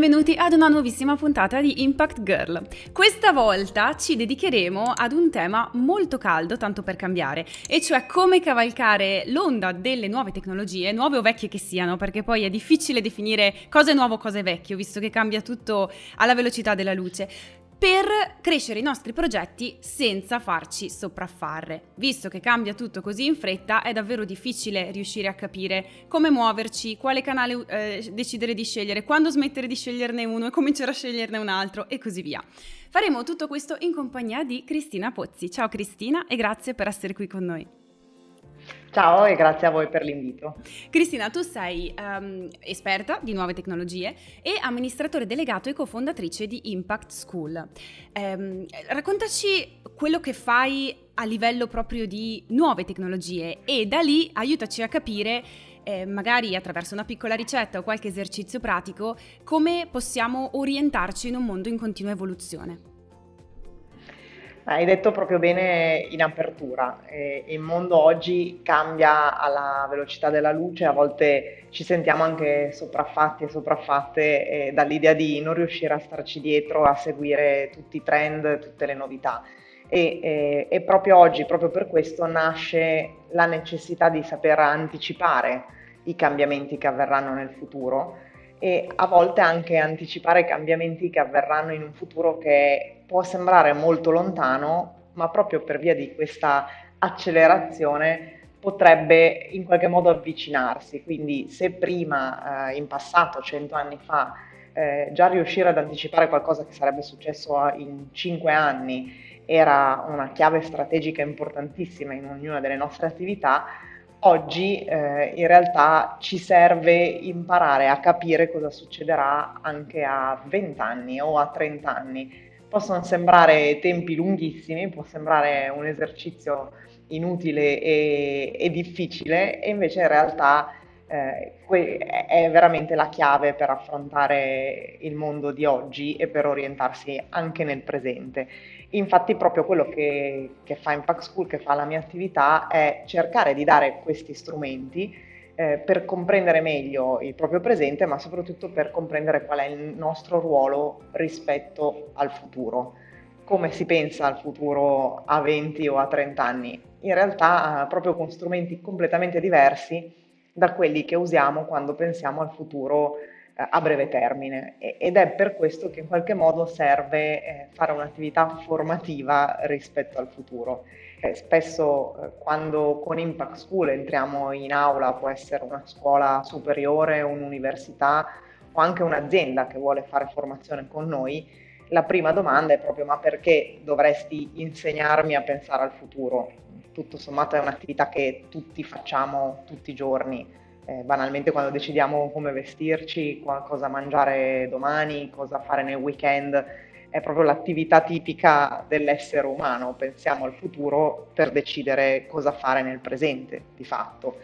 benvenuti ad una nuovissima puntata di Impact Girl. Questa volta ci dedicheremo ad un tema molto caldo, tanto per cambiare, e cioè come cavalcare l'onda delle nuove tecnologie, nuove o vecchie che siano, perché poi è difficile definire cosa è nuovo, cosa è vecchio, visto che cambia tutto alla velocità della luce per crescere i nostri progetti senza farci sopraffare. Visto che cambia tutto così in fretta, è davvero difficile riuscire a capire come muoverci, quale canale eh, decidere di scegliere, quando smettere di sceglierne uno e cominciare a sceglierne un altro e così via. Faremo tutto questo in compagnia di Cristina Pozzi. Ciao Cristina e grazie per essere qui con noi. Ciao e grazie a voi per l'invito. Cristina, tu sei um, esperta di nuove tecnologie e amministratore delegato e cofondatrice di Impact School. Um, raccontaci quello che fai a livello proprio di nuove tecnologie e da lì aiutaci a capire eh, magari attraverso una piccola ricetta o qualche esercizio pratico, come possiamo orientarci in un mondo in continua evoluzione. Hai detto proprio bene in apertura, eh, il mondo oggi cambia alla velocità della luce, a volte ci sentiamo anche sopraffatti e sopraffatte eh, dall'idea di non riuscire a starci dietro, a seguire tutti i trend, tutte le novità. E, eh, e proprio oggi, proprio per questo, nasce la necessità di saper anticipare i cambiamenti che avverranno nel futuro e a volte anche anticipare cambiamenti che avverranno in un futuro che può sembrare molto lontano, ma proprio per via di questa accelerazione potrebbe in qualche modo avvicinarsi. Quindi se prima, eh, in passato, cento anni fa, eh, già riuscire ad anticipare qualcosa che sarebbe successo in cinque anni era una chiave strategica importantissima in ognuna delle nostre attività, Oggi eh, in realtà ci serve imparare a capire cosa succederà anche a 20 anni o a 30 anni. Possono sembrare tempi lunghissimi, può sembrare un esercizio inutile e, e difficile e invece in realtà eh, è veramente la chiave per affrontare il mondo di oggi e per orientarsi anche nel presente. Infatti proprio quello che, che fa Impact School, che fa la mia attività, è cercare di dare questi strumenti eh, per comprendere meglio il proprio presente, ma soprattutto per comprendere qual è il nostro ruolo rispetto al futuro. Come si pensa al futuro a 20 o a 30 anni? In realtà proprio con strumenti completamente diversi da quelli che usiamo quando pensiamo al futuro a breve termine ed è per questo che in qualche modo serve eh, fare un'attività formativa rispetto al futuro. Eh, spesso eh, quando con Impact School entriamo in aula, può essere una scuola superiore, un'università o anche un'azienda che vuole fare formazione con noi, la prima domanda è proprio ma perché dovresti insegnarmi a pensare al futuro? Tutto sommato è un'attività che tutti facciamo tutti i giorni eh, banalmente quando decidiamo come vestirci, cosa mangiare domani, cosa fare nel weekend, è proprio l'attività tipica dell'essere umano, pensiamo al futuro per decidere cosa fare nel presente di fatto.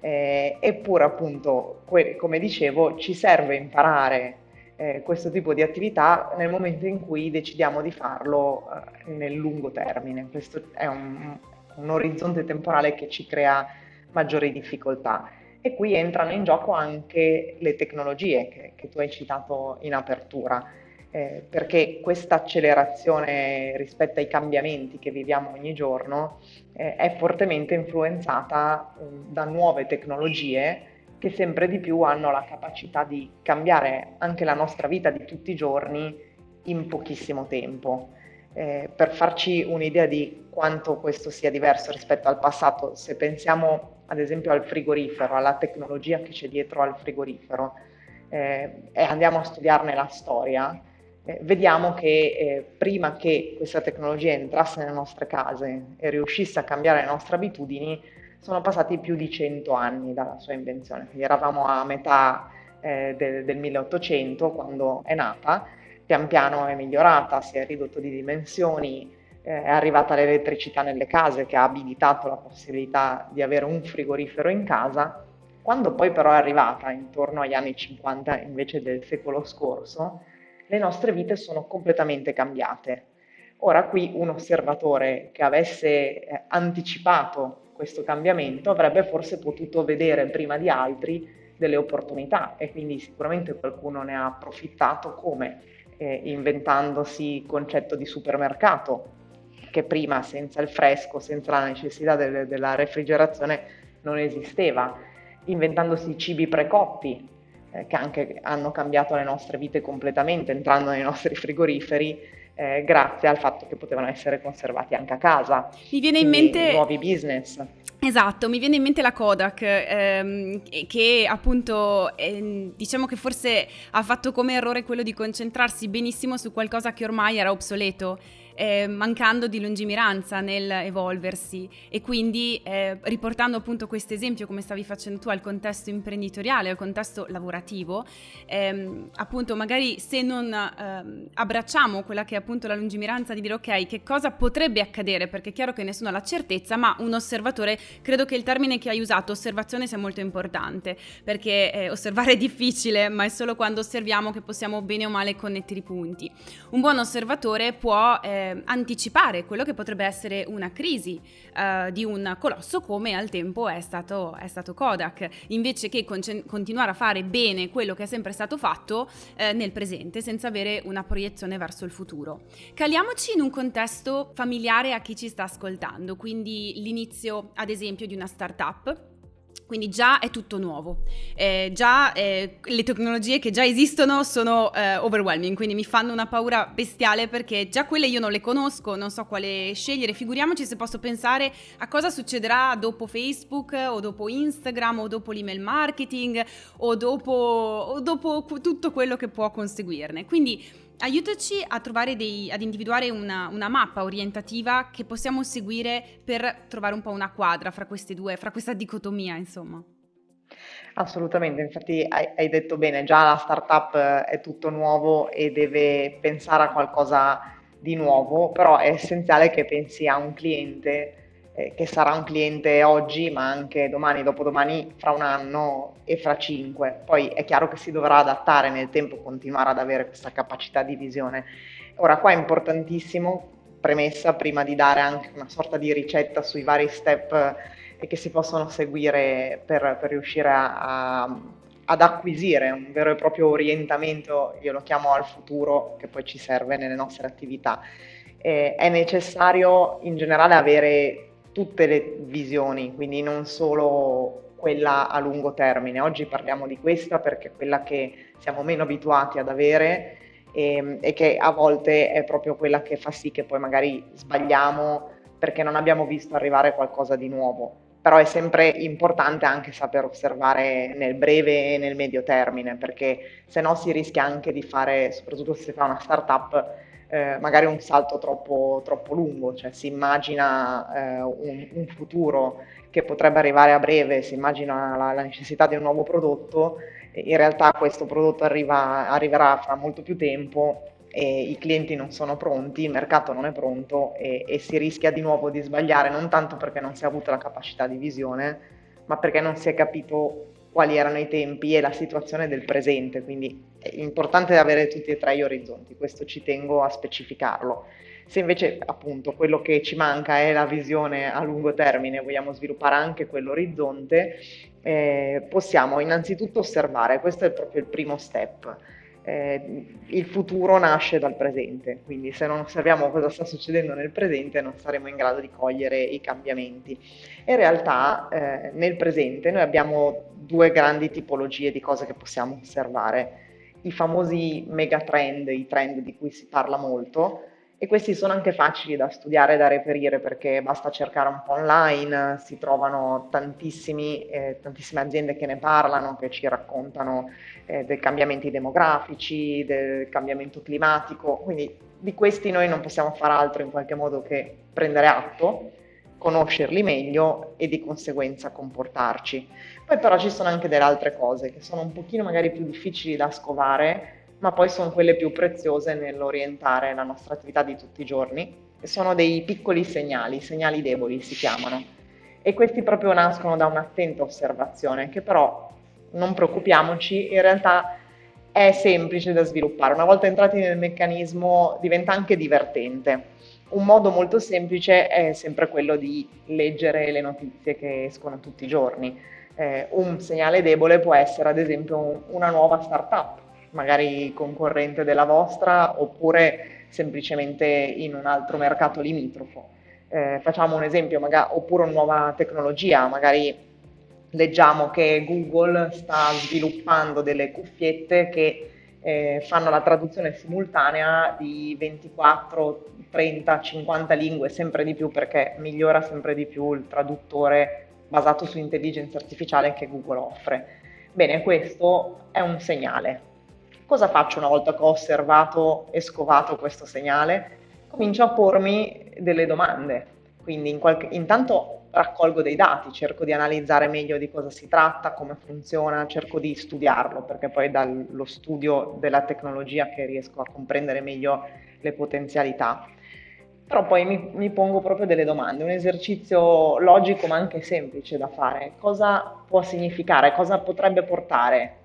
Eh, eppure appunto, come dicevo, ci serve imparare eh, questo tipo di attività nel momento in cui decidiamo di farlo eh, nel lungo termine. Questo è un, un orizzonte temporale che ci crea maggiori difficoltà e qui entrano in gioco anche le tecnologie che, che tu hai citato in apertura, eh, perché questa accelerazione rispetto ai cambiamenti che viviamo ogni giorno eh, è fortemente influenzata eh, da nuove tecnologie che sempre di più hanno la capacità di cambiare anche la nostra vita di tutti i giorni in pochissimo tempo. Eh, per farci un'idea di quanto questo sia diverso rispetto al passato, se pensiamo ad esempio al frigorifero, alla tecnologia che c'è dietro al frigorifero. Eh, e andiamo a studiarne la storia, eh, vediamo che eh, prima che questa tecnologia entrasse nelle nostre case e riuscisse a cambiare le nostre abitudini, sono passati più di 100 anni dalla sua invenzione, quindi eravamo a metà eh, del, del 1800 quando è nata, pian piano è migliorata, si è ridotto di dimensioni, eh, è arrivata l'elettricità nelle case che ha abilitato la possibilità di avere un frigorifero in casa. Quando poi però è arrivata, intorno agli anni 50 invece del secolo scorso, le nostre vite sono completamente cambiate. Ora qui un osservatore che avesse eh, anticipato questo cambiamento avrebbe forse potuto vedere prima di altri delle opportunità e quindi sicuramente qualcuno ne ha approfittato come eh, inventandosi il concetto di supermercato che prima senza il fresco, senza la necessità del, della refrigerazione non esisteva, inventandosi cibi precotti eh, che anche hanno cambiato le nostre vite completamente entrando nei nostri frigoriferi eh, grazie al fatto che potevano essere conservati anche a casa. Mi viene in mente nuovi business. Esatto, mi viene in mente la Kodak ehm, che appunto eh, diciamo che forse ha fatto come errore quello di concentrarsi benissimo su qualcosa che ormai era obsoleto eh, mancando di lungimiranza nel evolversi. E quindi eh, riportando appunto questo esempio come stavi facendo tu al contesto imprenditoriale, al contesto lavorativo, ehm, appunto magari se non ehm, abbracciamo quella che è appunto la lungimiranza di dire ok che cosa potrebbe accadere? Perché è chiaro che nessuno ha la certezza ma un osservatore, credo che il termine che hai usato osservazione sia molto importante perché eh, osservare è difficile ma è solo quando osserviamo che possiamo bene o male connettere i punti. Un buon osservatore può eh, anticipare quello che potrebbe essere una crisi eh, di un colosso come al tempo è stato, è stato Kodak, invece che con- continuare a fare bene quello che è sempre stato fatto eh, nel presente senza avere una proiezione verso il futuro. Caliamoci in un contesto familiare a chi ci sta ascoltando, quindi l'inizio ad esempio di una startup. Quindi già è tutto nuovo, eh, già eh, le tecnologie che già esistono sono eh, overwhelming, quindi mi fanno una paura bestiale perché già quelle io non le conosco, non so quale scegliere, figuriamoci se posso pensare a cosa succederà dopo Facebook o dopo Instagram o dopo l'email marketing o dopo, o dopo tutto quello che può conseguirne. Quindi aiutaci a trovare dei, ad individuare una, una, mappa orientativa che possiamo seguire per trovare un po' una quadra fra queste due, fra questa dicotomia, insomma. Assolutamente, infatti hai, hai detto bene, già la startup è tutto nuovo e deve pensare a qualcosa di nuovo, però è essenziale che pensi a un cliente eh, che sarà un cliente oggi, ma anche domani, dopodomani, fra un anno e fra cinque. Poi è chiaro che si dovrà adattare nel tempo, continuare ad avere questa capacità di visione. Ora qua è importantissimo, premessa, prima di dare anche una sorta di ricetta sui vari step eh, che si possono seguire per, per riuscire a, a ad acquisire un vero e proprio orientamento, io lo chiamo al futuro, che poi ci serve nelle nostre attività. Eh, è necessario in generale avere tutte le visioni, quindi non solo quella a lungo termine. Oggi parliamo di questa perché è quella che siamo meno abituati ad avere e, ehm, e, che a volte è proprio quella che fa sì che poi magari sbagliamo perché non abbiamo visto arrivare qualcosa di nuovo. Però è sempre importante anche saper osservare nel breve e nel medio termine, perché se no si rischia anche di fare, soprattutto se si fa una startup, eh, magari un salto troppo, troppo, lungo, cioè si immagina eh, un, un, futuro che potrebbe arrivare a breve, si immagina la, la necessità di un nuovo prodotto, in realtà questo prodotto arriva, arriverà fra molto più tempo e i clienti non sono pronti, il mercato non è pronto e, e si rischia di nuovo di sbagliare, non tanto perché non si è avuta la capacità di visione, ma perché non si è capito quali erano i tempi e la situazione del presente, quindi è importante avere tutti e tre gli orizzonti, questo ci tengo a specificarlo. Se invece appunto quello che ci manca è la visione a lungo termine, vogliamo sviluppare anche quell'orizzonte, eh, possiamo innanzitutto osservare, questo è proprio il primo step eh, il futuro nasce dal presente, quindi se non osserviamo cosa sta succedendo nel presente non saremo in grado di cogliere i cambiamenti. In realtà eh, nel presente noi abbiamo due grandi tipologie di cose che possiamo osservare, i famosi megatrend, i trend di cui si parla molto, e questi sono anche facili da studiare e da reperire perché basta cercare un po' online, si trovano eh, tantissime aziende che ne parlano, che ci raccontano eh, dei cambiamenti demografici, del cambiamento climatico, quindi di questi noi non possiamo fare altro in qualche modo che prendere atto, conoscerli meglio e di conseguenza comportarci. Poi però ci sono anche delle altre cose che sono un pochino magari più difficili da scovare ma poi sono quelle più preziose nell'orientare la nostra attività di tutti i giorni. Sono dei piccoli segnali, segnali deboli si chiamano. E questi proprio nascono da un'attenta osservazione, che però non preoccupiamoci, in realtà è semplice da sviluppare. Una volta entrati nel meccanismo diventa anche divertente. Un modo molto semplice è sempre quello di leggere le notizie che escono tutti i giorni Eh, un segnale debole può essere ad esempio una nuova startup, magari concorrente della vostra oppure semplicemente in un altro mercato limitrofo. Eh, facciamo un esempio, magari, oppure una nuova tecnologia, magari leggiamo che Google sta sviluppando delle cuffiette che eh, fanno la traduzione simultanea di 24, 30, 50 lingue, sempre di più perché migliora sempre di più il traduttore basato su intelligenza artificiale che Google offre. Bene, questo è un segnale. Cosa faccio una volta che ho osservato e scovato questo segnale? Comincio a pormi delle domande. Quindi in qualche, intanto raccolgo dei dati, cerco di analizzare meglio di cosa si tratta, come funziona, cerco di studiarlo, perché poi è dallo studio della tecnologia che riesco a comprendere meglio le potenzialità. Però poi mi, mi pongo proprio delle domande, un esercizio logico ma anche semplice da fare. Cosa può significare, cosa potrebbe portare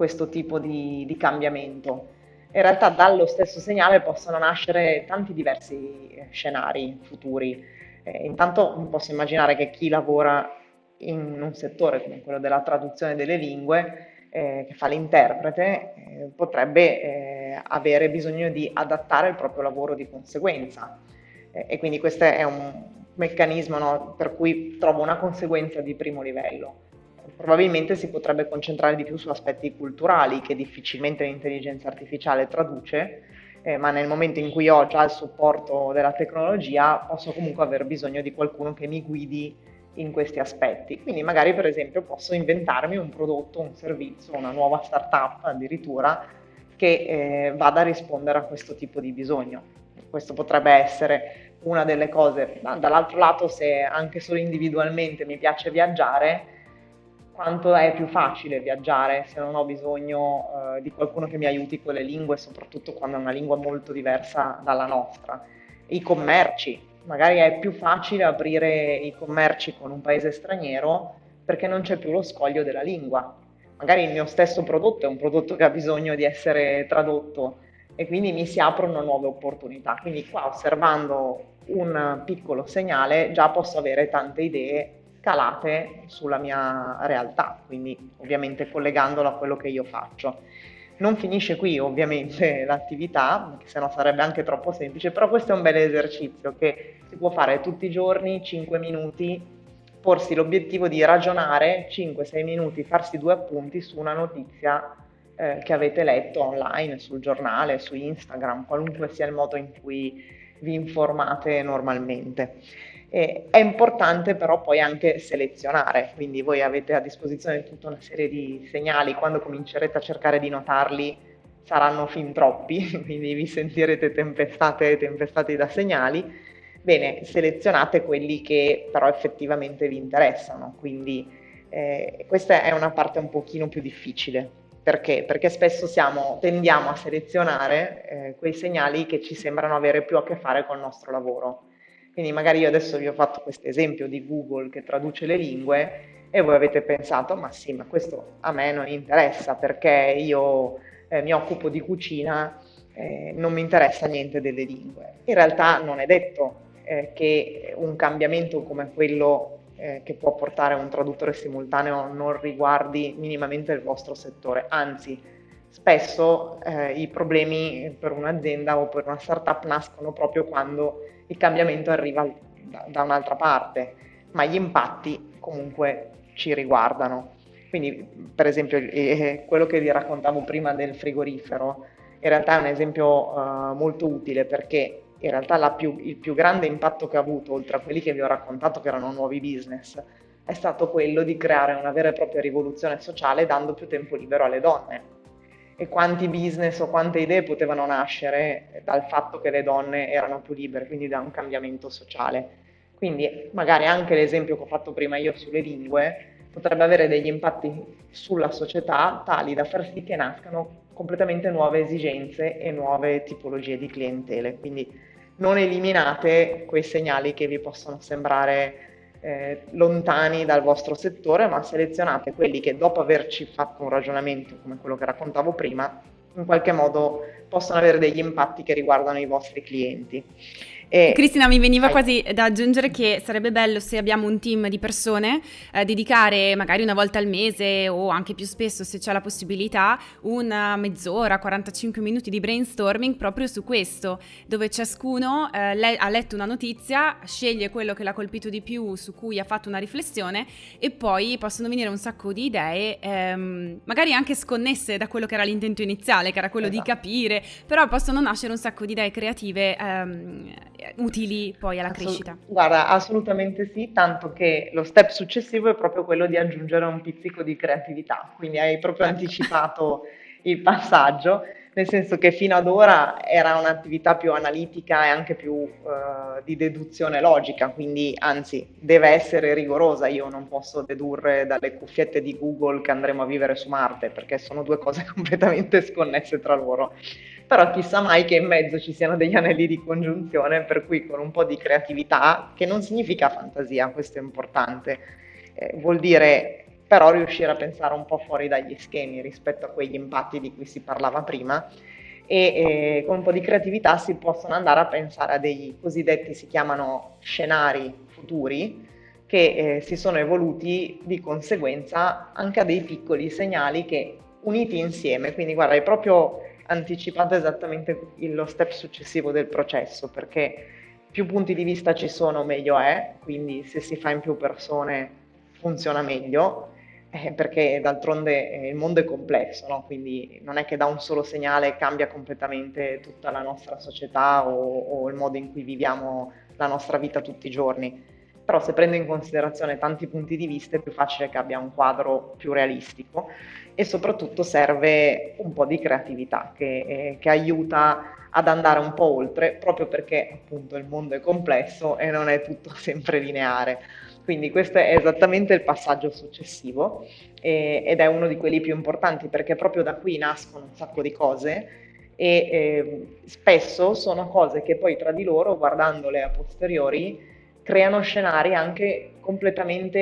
questo tipo di, di cambiamento? in realtà dallo stesso segnale possono nascere tanti diversi scenari futuri. Eh, intanto posso immaginare che chi lavora in un settore come quello della traduzione delle lingue, eh, che fa l'interprete, eh, potrebbe eh, avere bisogno di adattare il proprio lavoro di conseguenza. Eh, e quindi questo è un meccanismo no, per cui trovo una conseguenza di primo livello. Probabilmente si potrebbe concentrare di più su aspetti culturali che difficilmente l'intelligenza artificiale traduce, eh, ma nel momento in cui ho già il supporto della tecnologia posso comunque aver bisogno di qualcuno che mi guidi in questi aspetti. Quindi magari per esempio posso inventarmi un prodotto, un servizio, una nuova startup addirittura che eh, vada a rispondere a questo tipo di bisogno. Questo potrebbe essere una delle cose. Dall'altro lato, se anche solo individualmente mi piace viaggiare, quanto è più facile viaggiare se non ho bisogno eh, di qualcuno che mi aiuti con le lingue, soprattutto quando è una lingua molto diversa dalla nostra. I commerci, magari è più facile aprire i commerci con un paese straniero perché non c'è più lo scoglio della lingua. Magari il mio stesso prodotto è un prodotto che ha bisogno di essere tradotto e quindi mi si aprono nuove opportunità. Quindi qua osservando un piccolo segnale già posso avere tante idee calate sulla mia realtà, quindi ovviamente collegandolo a quello che io faccio. Non finisce qui ovviamente l'attività, se no sarebbe anche troppo semplice, però questo è un bel esercizio che si può fare tutti i giorni, 5 minuti, porsi l'obiettivo di ragionare 5-6 minuti, farsi due appunti su una notizia eh, che avete letto online, sul giornale, su Instagram, qualunque sia il modo in cui vi informate normalmente. Eh, è importante però poi anche selezionare, quindi voi avete a disposizione tutta una serie di segnali, quando comincerete a cercare di notarli saranno fin troppi, quindi vi sentirete tempestate e tempestati da segnali. Bene, selezionate quelli che però effettivamente vi interessano, quindi eh, questa è una parte un pochino più difficile. Perché? Perché spesso siamo, tendiamo a selezionare eh, quei segnali che ci sembrano avere più a che fare col nostro lavoro quindi magari io adesso vi ho fatto questo esempio di Google che traduce le lingue e voi avete pensato, ma sì, ma questo a me non interessa perché io eh, mi occupo di cucina, eh, non mi interessa niente delle lingue. In realtà non è detto eh, che un cambiamento come quello eh, che può portare un traduttore simultaneo non riguardi minimamente il vostro settore, anzi spesso eh, i problemi per un'azienda o per una startup nascono proprio quando il cambiamento arriva da, da un'altra parte, ma gli impatti comunque ci riguardano. Quindi, per esempio, eh, quello che vi raccontavo prima del frigorifero, in realtà è un esempio uh, molto utile perché in realtà più, il più grande impatto che ha avuto, oltre a quelli che vi ho raccontato che erano nuovi business, è stato quello di creare una vera e propria rivoluzione sociale dando più tempo libero alle donne e quanti business o quante idee potevano nascere dal fatto che le donne erano più libere, quindi da un cambiamento sociale. Quindi magari anche l'esempio che ho fatto prima io sulle lingue potrebbe avere degli impatti sulla società tali da far sì che nascano completamente nuove esigenze e nuove tipologie di clientele. Quindi non eliminate quei segnali che vi possono sembrare eh, lontani dal vostro settore, ma selezionate quelli che dopo averci fatto un ragionamento come quello che raccontavo prima, in qualche modo possono avere degli impatti che riguardano i vostri clienti. E... Cristina, mi veniva Hai... quasi da aggiungere che sarebbe bello se abbiamo un team di persone, eh, dedicare magari una volta al mese o anche più spesso se c'è la possibilità, una mezz'ora, 45 minuti di brainstorming proprio su questo, dove ciascuno eh, le- ha letto una notizia, sceglie quello che l'ha colpito di più, su cui ha fatto una riflessione e poi possono venire un sacco di idee, ehm, magari anche sconnesse da quello che era l'intento iniziale, che era quello esatto. di capire, però possono nascere un sacco di idee creative. Ehm, utili poi alla Assolut- crescita. Guarda, assolutamente sì, tanto che lo step successivo è proprio quello di aggiungere un pizzico di creatività, quindi hai proprio anticipato il passaggio, nel senso che fino ad ora era un'attività più analitica e anche più uh, di deduzione logica, quindi anzi deve essere rigorosa, io non posso dedurre dalle cuffiette di Google che andremo a vivere su Marte, perché sono due cose completamente sconnesse tra loro però chissà mai che in mezzo ci siano degli anelli di congiunzione, per cui con un po' di creatività, che non significa fantasia, questo è importante, eh, vuol dire però riuscire a pensare un po' fuori dagli schemi rispetto a quegli impatti di cui si parlava prima e eh, con un po' di creatività si possono andare a pensare a dei cosiddetti, si chiamano scenari futuri, che eh, si sono evoluti di conseguenza anche a dei piccoli segnali che uniti insieme, quindi guarda, è proprio anticipato esattamente lo step successivo del processo, perché più punti di vista ci sono meglio è, quindi se si fa in più persone funziona meglio, eh, perché d'altronde eh, il mondo è complesso, no? quindi non è che da un solo segnale cambia completamente tutta la nostra società o, o il modo in cui viviamo la nostra vita tutti i giorni. Però se prendo in considerazione tanti punti di vista è più facile che abbia un quadro più realistico e soprattutto serve un po' di creatività che, eh, che aiuta ad andare un po' oltre, proprio perché appunto il mondo è complesso e non è tutto sempre lineare. Quindi questo è esattamente il passaggio successivo eh, ed è uno di quelli più importanti perché proprio da qui nascono un sacco di cose e eh, spesso sono cose che poi tra di loro, guardandole a posteriori, creano scenari anche completamente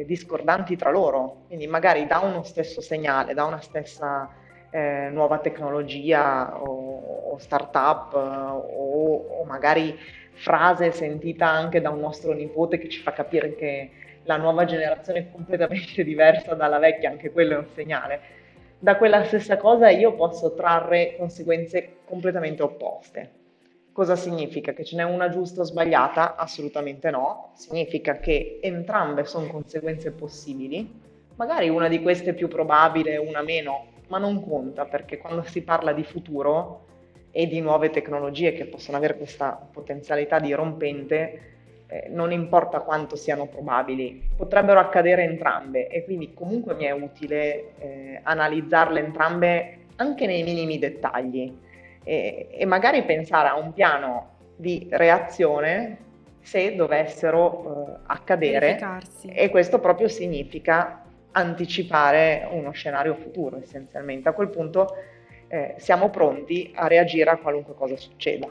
eh, discordanti tra loro, quindi magari da uno stesso segnale, da una stessa eh, nuova tecnologia o, o startup o, o, magari frase sentita anche da un nostro nipote che ci fa capire che la nuova generazione è completamente diversa dalla vecchia, anche quello è un segnale. Da quella stessa cosa io posso trarre conseguenze completamente opposte. Cosa significa? Che ce n'è una giusta o sbagliata? Assolutamente no. Significa che entrambe sono conseguenze possibili. Magari una di queste è più probabile, una meno, ma non conta perché quando si parla di futuro e di nuove tecnologie che possono avere questa potenzialità dirompente, eh, non importa quanto siano probabili, potrebbero accadere entrambe e quindi comunque mi è utile eh, analizzarle entrambe anche nei minimi dettagli e, e magari pensare a un piano di reazione se dovessero uh, accadere e questo proprio significa anticipare uno scenario futuro essenzialmente. A quel punto eh, siamo pronti a reagire a qualunque cosa succeda.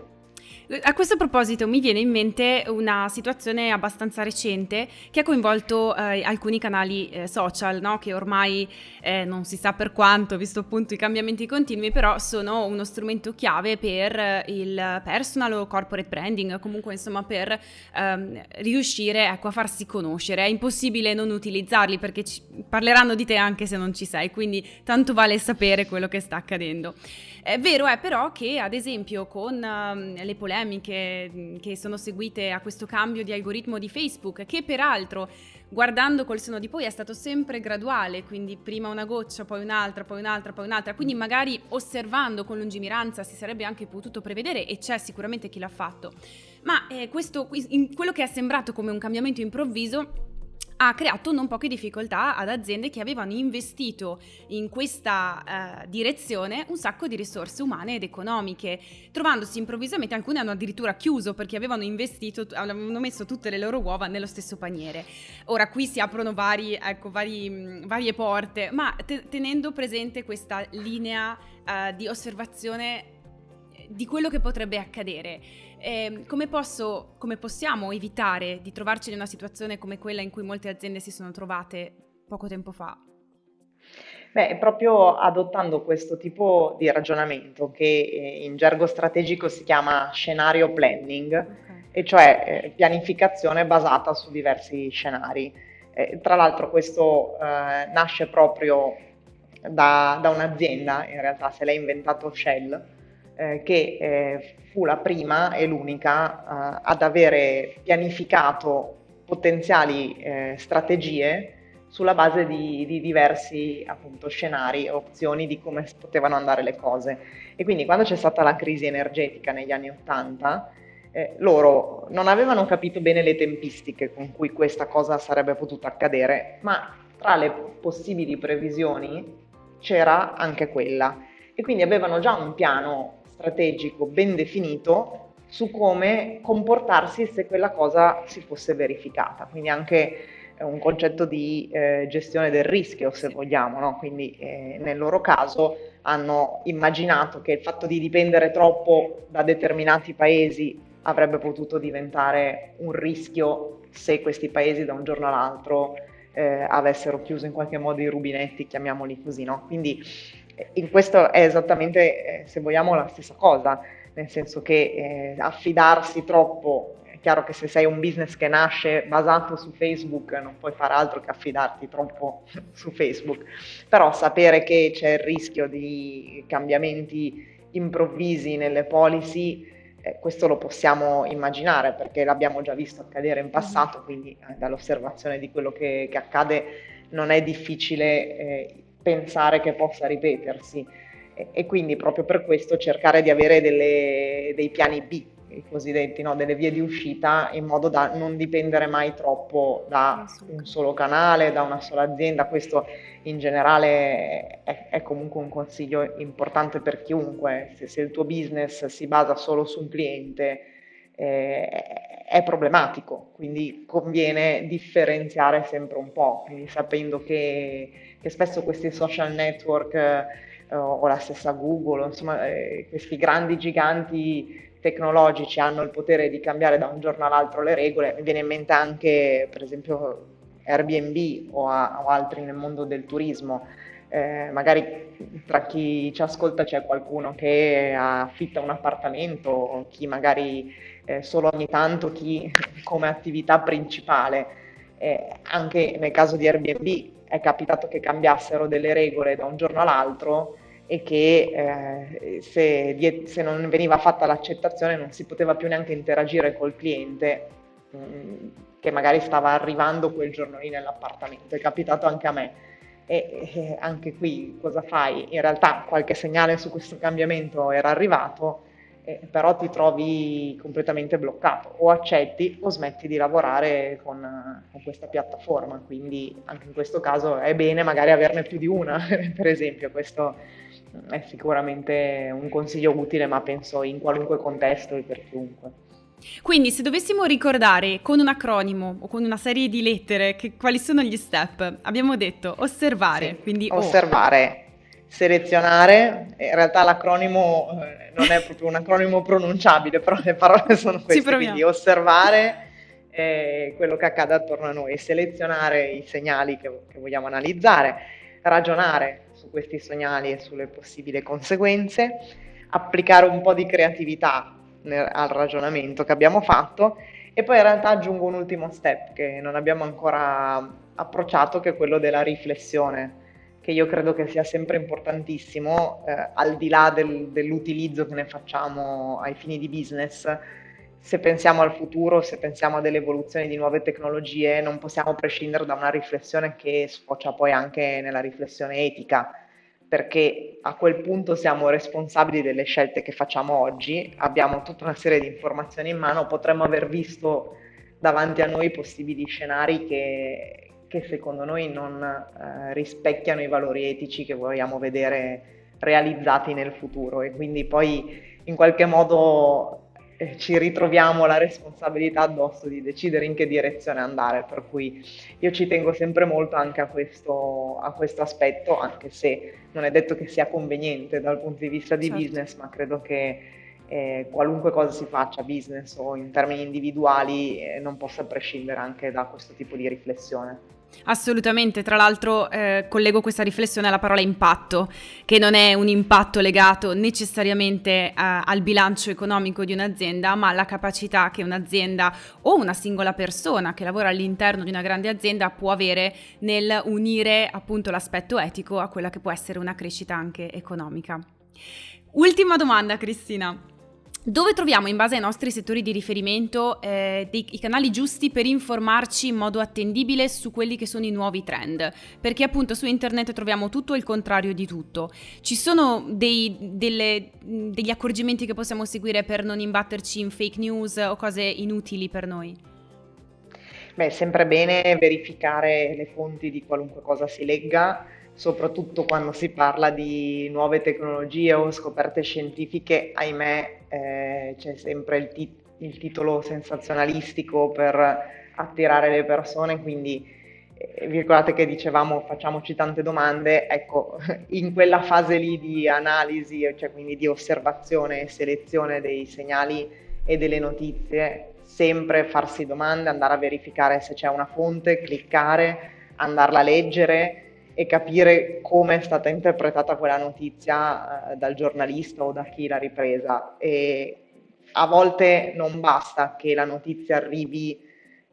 A questo proposito mi viene in mente una situazione abbastanza recente che ha coinvolto eh, alcuni canali eh, social, no? che ormai eh, non si sa per quanto, visto appunto i cambiamenti continui, però sono uno strumento chiave per eh, il personal o corporate branding, comunque insomma per ehm, riuscire ecco, a farsi conoscere. È impossibile non utilizzarli perché ci, parleranno di te anche se non ci sei, quindi tanto vale sapere quello che sta accadendo. È vero è però che ad esempio con um, le polemiche mm, che sono seguite a questo cambio di algoritmo di Facebook, che peraltro guardando col seno di poi è stato sempre graduale, quindi prima una goccia, poi un'altra, poi un'altra, poi un'altra, quindi magari osservando con lungimiranza si sarebbe anche potuto prevedere e c'è sicuramente chi l'ha fatto. Ma eh, questo, quello che è sembrato come un cambiamento improvviso ha creato non poche difficoltà ad aziende che avevano investito in questa uh, direzione un sacco di risorse umane ed economiche, trovandosi improvvisamente, alcune hanno addirittura chiuso perché avevano investito, avevano messo tutte le loro uova nello stesso paniere. Ora qui si aprono vari, ecco, vari, varie porte, ma te- tenendo presente questa linea uh, di osservazione di quello che potrebbe accadere. Eh, come, posso, come possiamo evitare di trovarci in una situazione come quella in cui molte aziende si sono trovate poco tempo fa? Beh, proprio adottando questo tipo di ragionamento che eh, in gergo strategico si chiama scenario planning, okay. e cioè eh, pianificazione basata su diversi scenari. Eh, tra l'altro questo eh, nasce proprio da, da, un'azienda, in realtà se l'ha inventato Shell, eh, che eh, fu la prima e l'unica eh, ad avere pianificato potenziali strategie sulla base di, di diversi appunto, scenari opzioni di come potevano andare le cose. E quindi quando c'è stata la crisi energetica negli anni Ottanta, eh, loro non avevano capito bene le tempistiche con cui questa cosa sarebbe potuta accadere, ma tra le possibili previsioni c'era anche quella. E quindi avevano già un piano strategico ben definito su come comportarsi se quella cosa si fosse verificata. Quindi anche un concetto di eh, gestione del rischio, se vogliamo, no? quindi eh, nel loro caso hanno immaginato che il fatto di dipendere troppo da determinati paesi avrebbe potuto diventare un rischio se questi paesi da un giorno all'altro eh, avessero chiuso in qualche modo i rubinetti, chiamiamoli così, no? Quindi eh, in questo è esattamente, eh, se vogliamo, la stessa cosa, nel senso che eh, affidarsi troppo è chiaro che se sei un business che nasce basato su Facebook non puoi fare altro che affidarti troppo su Facebook, però sapere che c'è il rischio di cambiamenti improvvisi nelle policy eh, questo lo possiamo immaginare perché l'abbiamo già visto accadere in passato, quindi eh, dall'osservazione di quello che, che, accade non è difficile eh, pensare che possa ripetersi e, e, quindi proprio per questo cercare di avere delle, dei piani B i cosiddetti, no? delle vie di uscita in modo da non dipendere mai troppo da un solo canale, da una sola azienda. Questo in generale è, è comunque un consiglio importante per chiunque. Se, se, il tuo business si basa solo su un cliente eh, è problematico, quindi conviene differenziare sempre un po', quindi sapendo che, che spesso questi social network eh, o la stessa Google, insomma eh, questi grandi giganti tecnologici hanno il potere di cambiare da un giorno all'altro le regole, mi viene in mente anche per esempio Airbnb o, a, o altri nel mondo del turismo, eh, magari tra chi ci ascolta c'è qualcuno che affitta un appartamento, chi magari eh, solo ogni tanto, chi come attività principale. Eh, anche nel caso di Airbnb è capitato che cambiassero delle regole da un giorno all'altro e che eh, se, se, non veniva fatta l'accettazione non si poteva più neanche interagire col cliente mh, mm, che magari stava arrivando quel giorno lì nell'appartamento. È capitato anche a me. E, e anche qui cosa fai? In realtà qualche segnale su questo cambiamento era arrivato, eh, però ti trovi completamente bloccato. O accetti o smetti di lavorare con, con, questa piattaforma. Quindi anche in questo caso è bene magari averne più di una, per esempio. Questo è sicuramente un consiglio utile, ma penso in qualunque contesto e per chiunque. Quindi, se dovessimo ricordare con un acronimo o con una serie di lettere che, quali sono gli step, abbiamo detto osservare, sì, quindi osservare, o. selezionare. In realtà l'acronimo eh, non è proprio un acronimo pronunciabile, però le parole sono queste, quindi osservare eh, quello che accade attorno a noi, selezionare i segnali che, che vogliamo analizzare, ragionare su questi segnali e sulle possibili conseguenze, applicare un po' di creatività nel, al ragionamento che abbiamo fatto e poi in realtà aggiungo un ultimo step che non abbiamo ancora approcciato che è quello della riflessione che io credo che sia sempre importantissimo eh, al di là del, dell'utilizzo che ne facciamo ai fini di business se pensiamo al futuro, se pensiamo a delle evoluzioni di nuove tecnologie, non possiamo prescindere da una riflessione che sfocia poi anche nella riflessione etica, perché a quel punto siamo responsabili delle scelte che facciamo oggi, abbiamo tutta una serie di informazioni in mano, potremmo aver visto davanti a noi possibili scenari che, che secondo noi non eh, rispecchiano i valori etici che vogliamo vedere realizzati nel futuro e quindi poi in qualche modo eh, ci ritroviamo la responsabilità addosso di decidere in che direzione andare, per cui io ci tengo sempre molto anche a questo, a questo aspetto, anche se non è detto che sia conveniente dal punto di vista di certo. business, ma credo che eh, qualunque cosa si faccia, business o in termini individuali, eh, non possa prescindere anche da questo tipo di riflessione. Assolutamente, tra l'altro eh, collego questa riflessione alla parola impatto, che non è un impatto legato necessariamente eh, al bilancio economico di un'azienda, ma alla capacità che un'azienda o una singola persona che lavora all'interno di una grande azienda può avere nel unire appunto l'aspetto etico a quella che può essere una crescita anche economica. Ultima domanda, Cristina. Dove troviamo in base ai nostri settori di riferimento eh, dei, i canali giusti per informarci in modo attendibile su quelli che sono i nuovi trend? Perché appunto su internet troviamo tutto il contrario di tutto. Ci sono dei, delle, degli accorgimenti che possiamo seguire per non imbatterci in fake news o cose inutili per noi? Beh, è sempre bene verificare le fonti di qualunque cosa si legga soprattutto quando si parla di nuove tecnologie o scoperte scientifiche, ahimè eh, c'è sempre il, tit- il, titolo sensazionalistico per attirare le persone, quindi eh, vi ricordate che dicevamo facciamoci tante domande, ecco, in quella fase lì di analisi, cioè quindi di osservazione e selezione dei segnali e delle notizie, sempre farsi domande, andare a verificare se c'è una fonte, cliccare, andarla a leggere e capire come è stata interpretata quella notizia eh, dal giornalista o da chi l'ha ripresa. E a volte non basta che la notizia arrivi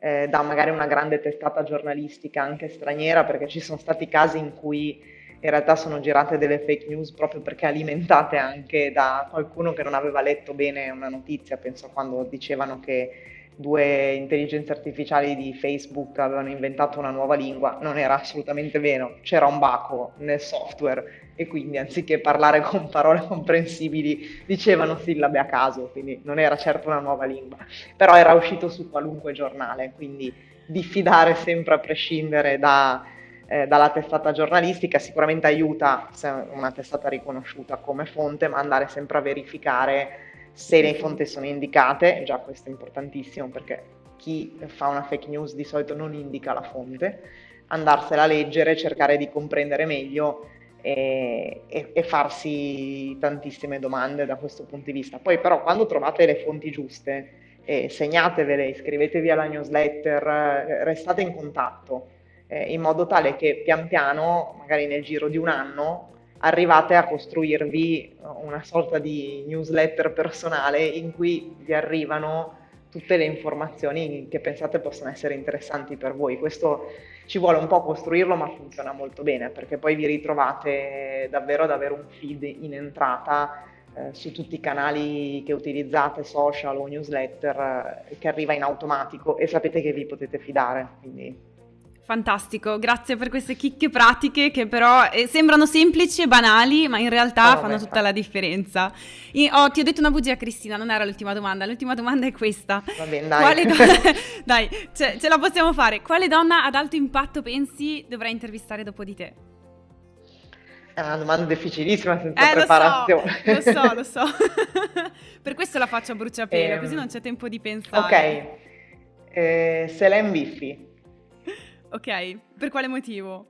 eh, da magari una grande testata giornalistica anche straniera, perché ci sono stati casi in cui in realtà sono girate delle fake news proprio perché alimentate anche da qualcuno che non aveva letto bene una notizia. Penso quando dicevano che due intelligenze artificiali di Facebook avevano inventato una nuova lingua, non era assolutamente vero, c'era un baco nel software e quindi anziché parlare con parole comprensibili dicevano sillabe a caso, quindi non era certo una nuova lingua, però era uscito su qualunque giornale, quindi diffidare sempre a prescindere da, eh, dalla testata giornalistica sicuramente aiuta se una testata riconosciuta come fonte, ma andare sempre a verificare se le fonti sono indicate, già questo è importantissimo perché chi fa una fake news di solito non indica la fonte, andarsela a leggere, cercare di comprendere meglio e, e, e, farsi tantissime domande da questo punto di vista. Poi però quando trovate le fonti giuste, eh, segnatevele, iscrivetevi alla newsletter, restate in contatto eh, in modo tale che pian piano, magari nel giro di un anno, arrivate a costruirvi una sorta di newsletter personale in cui vi arrivano tutte le informazioni che pensate possano essere interessanti per voi. Questo ci vuole un po' costruirlo, ma funziona molto bene perché poi vi ritrovate davvero ad avere un feed in entrata eh, su tutti i canali che utilizzate, social o newsletter, eh, che arriva in automatico e sapete che vi potete fidare. Quindi Fantastico, grazie per queste chicche pratiche che però eh, sembrano semplici e banali, ma in realtà oh, fanno tutta la differenza. Io, oh, ti ho detto una bugia, Cristina, non era l'ultima domanda. L'ultima domanda è questa. Va bene, dai. Do- dai, ce-, ce la possiamo fare. Quale donna ad alto impatto pensi dovrà intervistare dopo di te? È una domanda difficilissima senza eh, preparazione. Lo so, lo so, lo so. per questo la faccio a bruciapelo, eh, così non c'è tempo di pensare. Ok, eh, Selene Biffi. Ok, per quale motivo?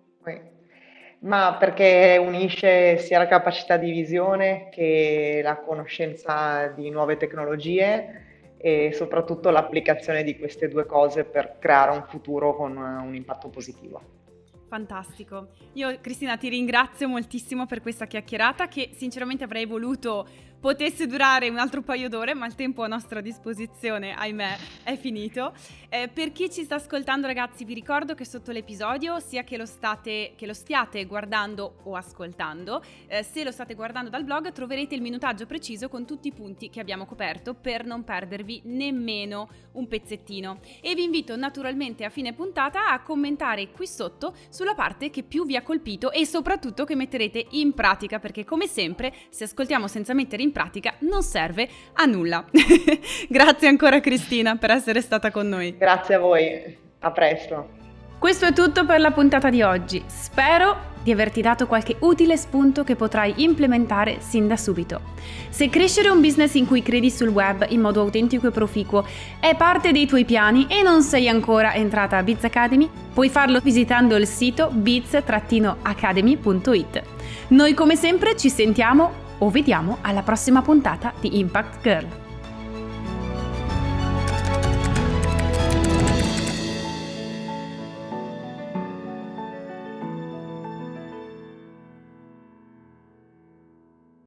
Ma perché unisce sia la capacità di visione che la conoscenza di nuove tecnologie e soprattutto l'applicazione di queste due cose per creare un futuro con un impatto positivo. Fantastico. Io Cristina ti ringrazio moltissimo per questa chiacchierata che sinceramente avrei voluto potesse durare un altro paio d'ore, ma il tempo a nostra disposizione, ahimè, è finito. Eh, per chi ci sta ascoltando, ragazzi, vi ricordo che sotto l'episodio, sia che lo, state, che lo stiate guardando o ascoltando, eh, se lo state guardando dal blog, troverete il minutaggio preciso con tutti i punti che abbiamo coperto per non perdervi nemmeno un pezzettino. E vi invito naturalmente a fine puntata a commentare qui sotto sulla parte che più vi ha colpito e soprattutto che metterete in pratica, perché come sempre, se ascoltiamo senza mettere in pratica non serve a nulla. Grazie ancora Cristina per essere stata con noi. Grazie a voi, a presto. Questo è tutto per la puntata di oggi. Spero di averti dato qualche utile spunto che potrai implementare sin da subito. Se crescere un business in cui credi sul web in modo autentico e proficuo è parte dei tuoi piani e non sei ancora entrata a Biz Academy, puoi farlo visitando il sito biz-academy.it. Noi come sempre ci sentiamo o vediamo alla prossima puntata di Impact Girl.